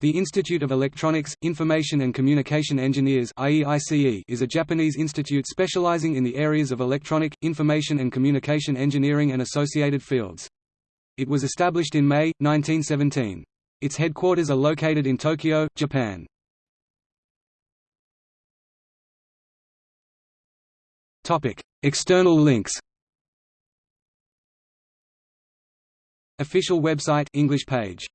The Institute of Electronics, Information and Communication Engineers is a Japanese institute specializing in the areas of electronic, information and communication engineering and associated fields. It was established in May, 1917. Its headquarters are located in Tokyo, Japan. External links Official website English page